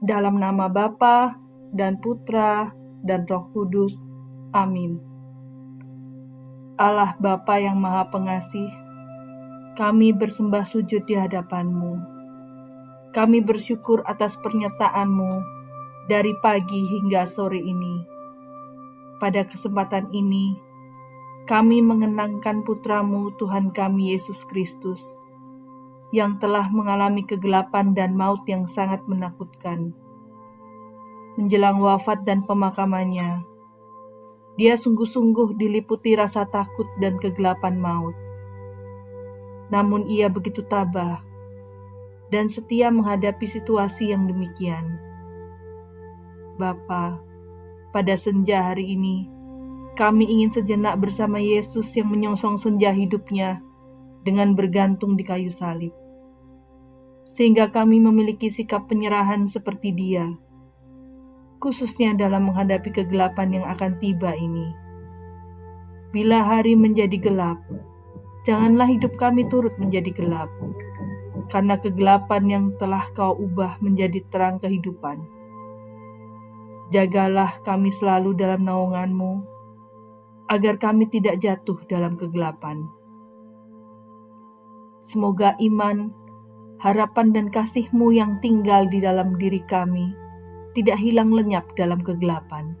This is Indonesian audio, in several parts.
Dalam nama Bapa dan Putra dan Roh Kudus. Amin. Allah Bapa yang Maha Pengasih, kami bersembah sujud di hadapan-Mu. Kami bersyukur atas pernyataan-Mu dari pagi hingga sore ini. Pada kesempatan ini, kami mengenangkan putramu Tuhan kami Yesus Kristus, yang telah mengalami kegelapan dan maut yang sangat menakutkan. Menjelang wafat dan pemakamannya, dia sungguh-sungguh diliputi rasa takut dan kegelapan maut. Namun ia begitu tabah dan setia menghadapi situasi yang demikian. Bapa, pada senja hari ini, kami ingin sejenak bersama Yesus yang menyongsong senja hidupnya dengan bergantung di kayu salib sehingga kami memiliki sikap penyerahan seperti Dia, khususnya dalam menghadapi kegelapan yang akan tiba ini. Bila hari menjadi gelap, janganlah hidup kami turut menjadi gelap, karena kegelapan yang telah Kau ubah menjadi terang kehidupan. Jagalah kami selalu dalam naungan-Mu, agar kami tidak jatuh dalam kegelapan. Semoga iman, harapan dan kasih-Mu yang tinggal di dalam diri kami tidak hilang lenyap dalam kegelapan.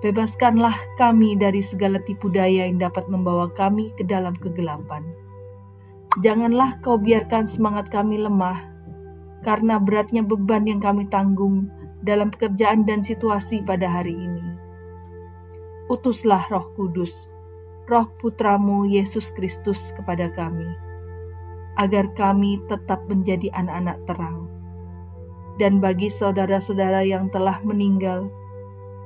Bebaskanlah kami dari segala tipu daya yang dapat membawa kami ke dalam kegelapan. Janganlah kau biarkan semangat kami lemah, karena beratnya beban yang kami tanggung dalam pekerjaan dan situasi pada hari ini. Utuslah roh kudus, roh putramu Yesus Kristus kepada kami agar kami tetap menjadi anak-anak terang. Dan bagi saudara-saudara yang telah meninggal,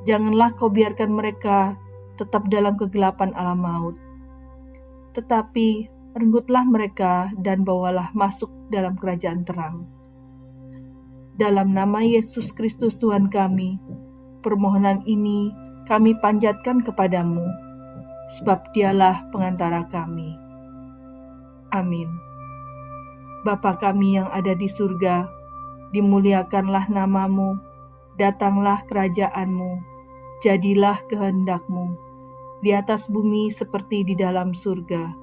janganlah kau biarkan mereka tetap dalam kegelapan alam maut. Tetapi renggutlah mereka dan bawalah masuk dalam kerajaan terang. Dalam nama Yesus Kristus Tuhan kami, permohonan ini kami panjatkan kepadamu, sebab dialah pengantara kami. Amin. Bapa kami yang ada di surga, dimuliakanlah namamu, datanglah kerajaanmu, jadilah kehendakmu, di atas bumi seperti di dalam surga.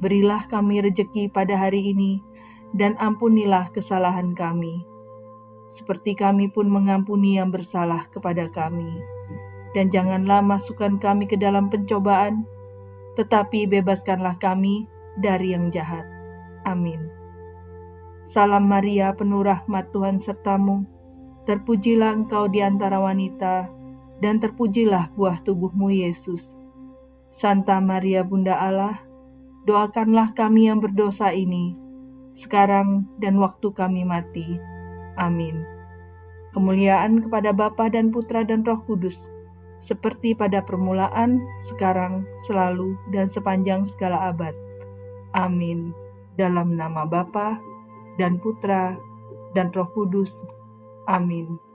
Berilah kami rejeki pada hari ini, dan ampunilah kesalahan kami, seperti kami pun mengampuni yang bersalah kepada kami. Dan janganlah masukkan kami ke dalam pencobaan, tetapi bebaskanlah kami dari yang jahat. Amin. Salam Maria, penuh rahmat Tuhan sertamu. Terpujilah engkau di antara wanita, dan terpujilah buah tubuhmu Yesus. Santa Maria Bunda Allah, doakanlah kami yang berdosa ini, sekarang dan waktu kami mati. Amin. Kemuliaan kepada Bapa dan Putra dan Roh Kudus, seperti pada permulaan, sekarang, selalu, dan sepanjang segala abad. Amin. Dalam nama Bapa dan Putra, dan Roh Kudus. Amin.